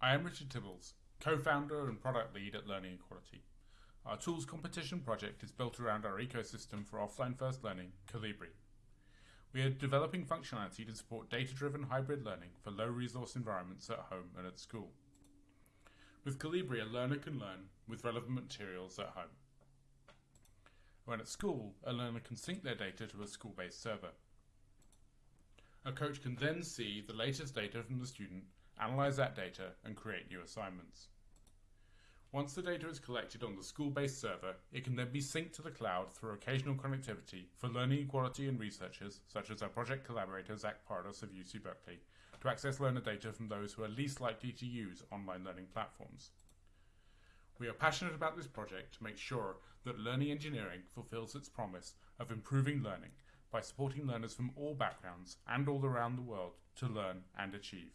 I am Richard Tibbles, co-founder and product lead at Learning Equality. Our tools competition project is built around our ecosystem for offline first learning, Kolibri. We are developing functionality to support data-driven hybrid learning for low-resource environments at home and at school. With Kolibri, a learner can learn with relevant materials at home. When at school, a learner can sync their data to a school-based server. A coach can then see the latest data from the student, analyze that data, and create new assignments. Once the data is collected on the school-based server, it can then be synced to the cloud through occasional connectivity for learning equality and researchers, such as our project collaborator Zach Pardos of UC Berkeley, to access learner data from those who are least likely to use online learning platforms. We are passionate about this project to make sure that learning engineering fulfills its promise of improving learning by supporting learners from all backgrounds and all around the world to learn and achieve.